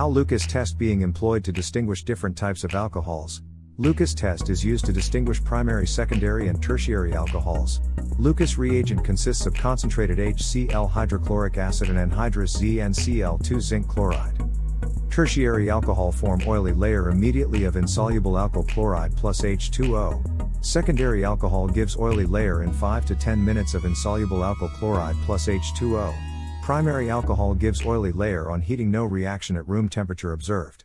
How Lucas test being employed to distinguish different types of alcohols. Lucas test is used to distinguish primary, secondary, and tertiary alcohols. Lucas reagent consists of concentrated HCl hydrochloric acid and anhydrous ZnCl2 zinc chloride. Tertiary alcohol form oily layer immediately of insoluble alkyl chloride plus H2O. Secondary alcohol gives oily layer in 5 to 10 minutes of insoluble alkyl chloride plus H2O. Primary alcohol gives oily layer on heating no reaction at room temperature observed.